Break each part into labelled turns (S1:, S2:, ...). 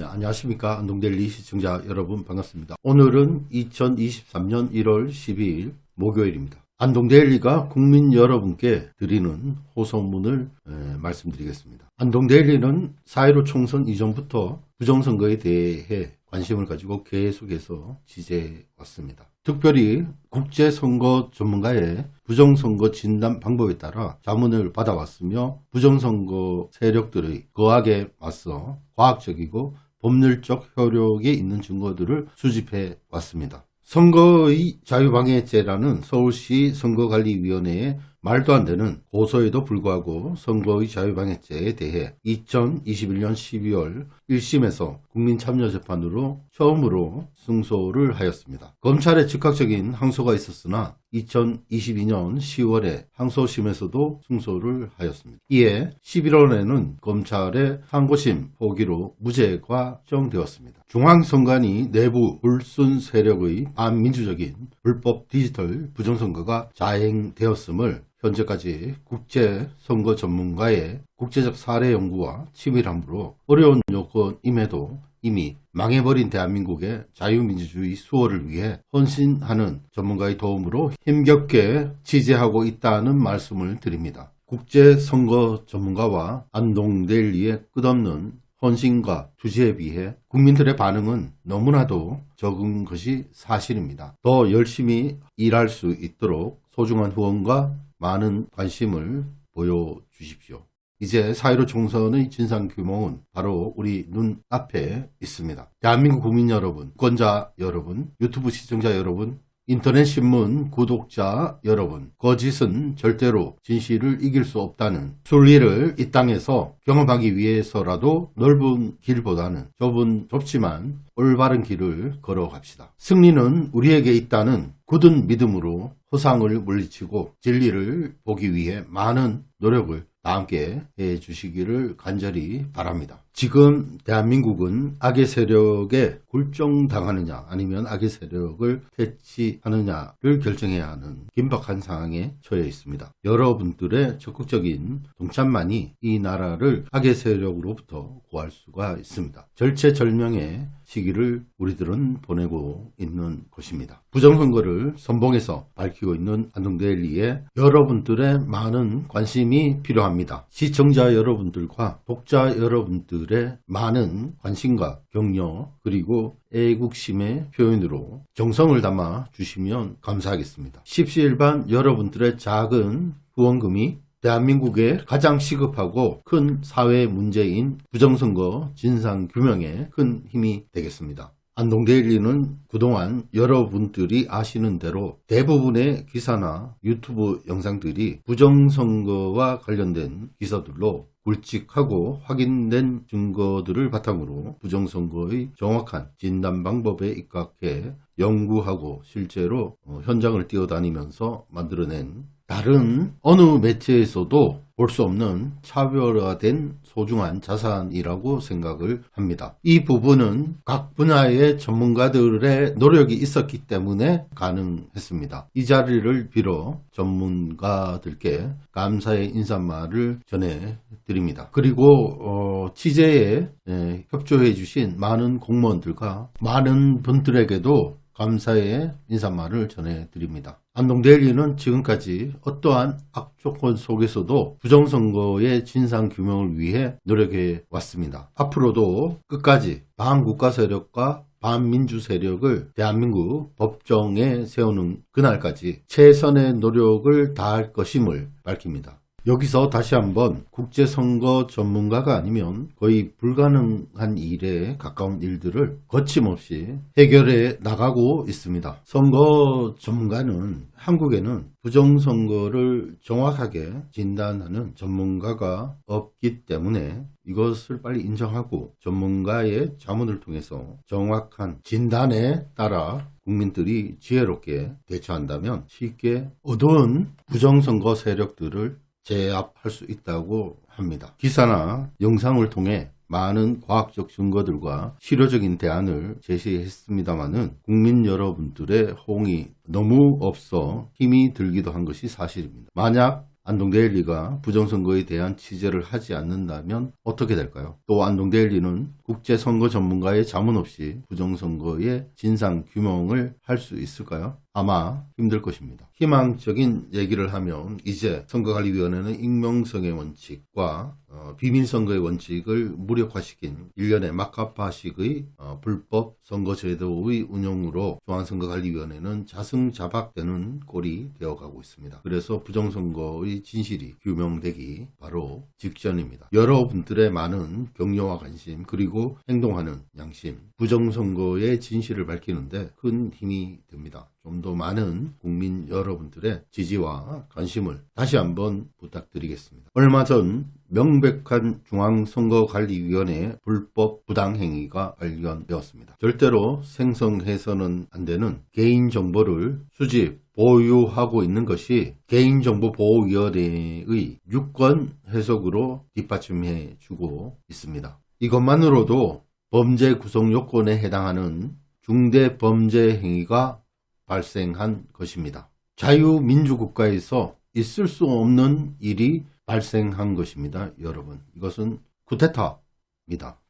S1: 네, 안녕하십니까 안동델리 시청자 여러분 반갑습니다. 오늘은 2023년 1월 12일 목요일입니다. 안동데일리가 국민 여러분께 드리는 호소문을 에, 말씀드리겠습니다. 안동데일리는 4.15 총선 이전부터 부정선거에 대해 관심을 가지고 계속해서 지지해 왔습니다. 특별히 국제선거 전문가의 부정선거 진단 방법에 따라 자문을 받아왔으며 부정선거 세력들의 거하게 맞서 과학적이고 법률적 효력이 있는 증거들을 수집해 왔습니다. 선거의 자유방해죄라는 서울시 선거관리위원회의 말도 안 되는 고소에도 불구하고 선거의 자유방해죄에 대해 2021년 12월 1심에서 국민참여재판으로 처음으로 승소를 하였습니다. 검찰의 즉각적인 항소가 있었으나 2022년 10월에 항소심에서도 승소를 하였습니다. 이에 11월에는 검찰의 항고심 포기로 무죄가 정되었습니다. 중앙선관위 내부 불순 세력의 반민주적인 불법 디지털 부정선거가 자행되었음을 현재까지 국제선거 전문가의 국제적 사례 연구와 치밀함으로 어려운 요건임에도 이미 망해버린 대한민국의 자유민주주의 수호를 위해 헌신하는 전문가의 도움으로 힘겹게 지지하고 있다는 말씀을 드립니다. 국제선거 전문가와 안동데일리의 끝없는 헌신과 투지에 비해 국민들의 반응은 너무나도 적은 것이 사실입니다. 더 열심히 일할 수 있도록 소중한 후원과 많은 관심을 보여주십시오. 이제 4.15 총선의 진상규모는 바로 우리 눈 앞에 있습니다. 대한민국 국민 여러분, 권자 여러분, 유튜브 시청자 여러분, 인터넷 신문 구독자 여러분, 거짓은 절대로 진실을 이길 수 없다는 순리를 이 땅에서 경험하기 위해서라도 넓은 길보다는 좁은 좁지만 올바른 길을 걸어갑시다. 승리는 우리에게 있다는 굳은 믿음으로 허상을 물리치고 진리를 보기 위해 많은 노력을 다 함께 해 주시기를 간절히 바랍니다. 지금 대한민국은 악의 세력에 굴종당하느냐 아니면 악의 세력을 퇴치하느냐를 결정해야 하는 긴박한 상황에 처해 있습니다. 여러분들의 적극적인 동참만이 이 나라를 악의 세력으로부터 구할 수가 있습니다. 절체절명의 시기를 우리들은 보내고 있는 것입니다. 부정선거를 선봉에서 밝히고 있는 안동데일리에 여러분들의 많은 관심이 필요합니다. 시청자 여러분들과 독자 여러분들의 많은 관심과 격려 그리고 애국심의 표현으로 정성을 담아 주시면 감사하겠습니다. 십시일반 여러분들의 작은 후원금이 대한민국의 가장 시급하고 큰 사회 문제인 부정선거 진상규명에 큰 힘이 되겠습니다. 안동데일리는 그동안 여러분들이 아시는 대로 대부분의 기사나 유튜브 영상들이 부정선거와 관련된 기사들로 굵직하고 확인된 증거들을 바탕으로 부정선거의 정확한 진단 방법에 입각해 연구하고 실제로 어, 현장을 뛰어다니면서 만들어낸 다른 어느 매체에서도 볼 수 없는 차별화된 소중한 자산이라고 생각을 합니다. 이 부분은 각 분야의 전문가들의 노력이 있었기 때문에 가능했습니다. 이 자리를 빌어 전문가들께 감사의 인사말을 전해드립니다. 그리고 어, 취재에 에, 협조해 주신 많은 공무원들과 많은 분들에게도 감사의 인사말을 전해드립니다. 안동데일리는 지금까지 어떠한 악조건 속에서도 부정선거의 진상규명을 위해 노력해 왔습니다. 앞으로도 끝까지 반국가 세력과 반민주 세력을 대한민국 법정에 세우는 그날까지 최선의 노력을 다할 것임을 밝힙니다. 여기서 다시 한번 국제선거 전문가가 아니면 거의 불가능한 일에 가까운 일들을 거침없이 해결해 나가고 있습니다. 선거 전문가는 한국에는 부정선거를 정확하게 진단하는 전문가가 없기 때문에 이것을 빨리 인정하고 전문가의 자문을 통해서 정확한 진단에 따라 국민들이 지혜롭게 대처한다면 쉽게 어두운 부정선거 세력들을 제압할 수 있다고 합니다. 기사나 영상을 통해 많은 과학적 증거들과 실효적인 대안을 제시했습니다마는 국민 여러분들의 호응이 너무 없어 힘이 들기도 한 것이 사실입니다. 만약 안동데일리가 부정선거에 대한 취재를 하지 않는다면 어떻게 될까요? 또 안동데일리는 국제선거 전문가의 자문 없이 부정선거의 진상 규명을 할 수 있을까요? 아마 힘들 것입니다. 희망적인 얘기를 하면 이제 선거관리위원회는 익명성의 원칙과 어, 비밀선거의 원칙을 무력화시킨 일련의 막가파식의 어, 불법 선거제도의 운영으로 중앙선거관리위원회는 자승자박되는 꼴이 되어가고 있습니다. 그래서 부정선거의 진실이 규명되기 바로 직전입니다. 여러분들의 많은 격려와 관심 그리고 행동하는 양심 부정선거의 진실을 밝히는데 큰 힘이 됩니다. 좀 더 많은 국민 여러분들의 지지와 관심을 다시 한번 부탁드리겠습니다. 얼마 전 명백한 중앙선거관리위원회의 불법 부당행위가 발견되었습니다. 절대로 생성해서는 안 되는 개인정보를 수집, 보유하고 있는 것이 개인정보보호위원회의 유권 해석으로 뒷받침해 주고 있습니다. 이것만으로도 범죄 구성 요건에 해당하는 중대 범죄 행위가 발생한 것입니다. 자유민주국가에서 있을 수 없는 일이 발생한 것입니다. 여러분 이것은 쿠데타입니다.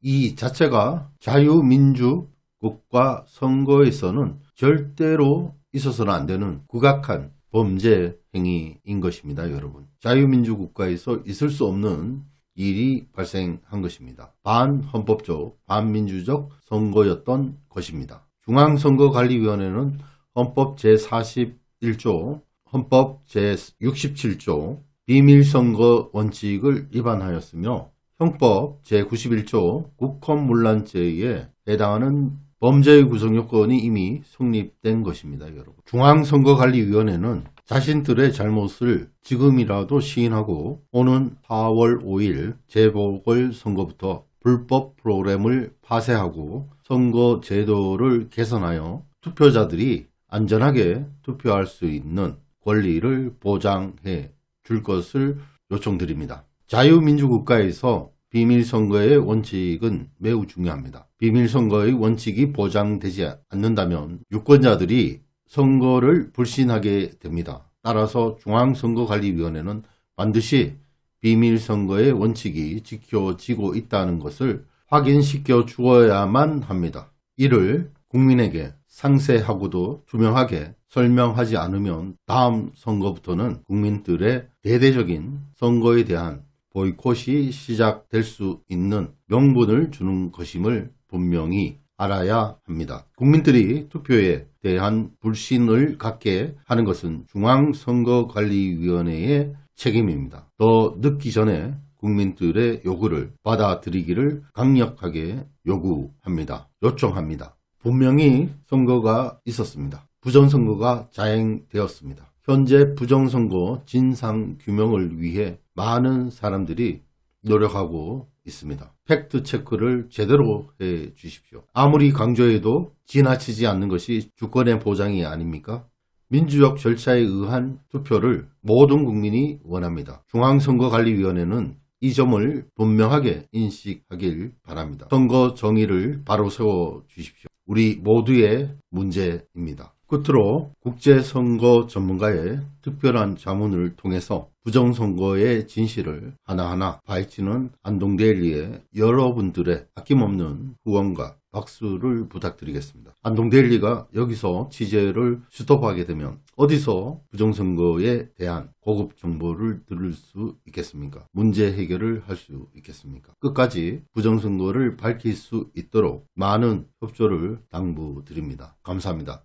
S1: 이 자체가 자유민주 국가 선거에서는 절대로 있어서는 안 되는 국악한 범죄 행위인 것입니다. 여러분 자유민주 국가에서 있을 수 없는 일이 발생한 것입니다. 반헌법적, 반민주적 선거였던 것입니다. 중앙선거관리위원회는 헌법 제41조, 헌법 제67조 비밀선거 원칙을 위반하였으며 형법 제91조 국헌문란죄에 해당하는 범죄의 구성 요건이 이미 성립된 것입니다. 여러분. 중앙선거관리위원회는 자신들의 잘못을 지금이라도 시인하고 오는 4월 5일 재보궐선거부터 불법 프로그램을 파쇄하고 선거 제도를 개선하여 투표자들이 안전하게 투표할 수 있는 권리를 보장해 줄 것을 요청드립니다. 자유민주국가에서 비밀선거의 원칙은 매우 중요합니다. 비밀선거의 원칙이 보장되지 않는다면 유권자들이 선거를 불신하게 됩니다. 따라서 중앙선거관리위원회는 반드시 비밀선거의 원칙이 지켜지고 있다는 것을 확인시켜 주어야만 합니다. 이를 국민에게 상세하고도 투명하게 설명하지 않으면 다음 선거부터는 국민들의 대대적인 선거에 대한 보이콧이 시작될 수 있는 명분을 주는 것임을 분명히 알아야 합니다. 국민들이 투표에 대한 불신을 갖게 하는 것은 중앙선거관리위원회의 책임입니다. 더 늦기 전에 국민들의 요구를 받아들이기를 강력하게 요구합니다. 요청합니다. 분명히 선거가 있었습니다. 부정선거가 자행되었습니다. 현재 부정선거 진상규명을 위해 많은 사람들이 노력하고 있습니다. 팩트 체크를 제대로 해 주십시오. 아무리 강조해도 지나치지 않는 것이 주권의 보장이 아닙니까? 민주적 절차에 의한 투표를 모든 국민이 원합니다. 중앙선거관리위원회는 이 점을 분명하게 인식하길 바랍니다. 선거 정의를 바로 세워 주십시오. 우리 모두의 문제입니다. 끝으로 국제선거 전문가의 특별한 자문을 통해서 부정선거의 진실을 하나하나 파헤치는 안동데일리의 여러분들의 아낌없는 후원과 박수를 부탁드리겠습니다. 안동데일리가 여기서 취재를 스톱하게 되면 어디서 부정선거에 대한 고급 정보를 들을 수 있겠습니까? 문제 해결을 할 수 있겠습니까? 끝까지 부정선거를 밝힐 수 있도록 많은 협조를 당부드립니다. 감사합니다.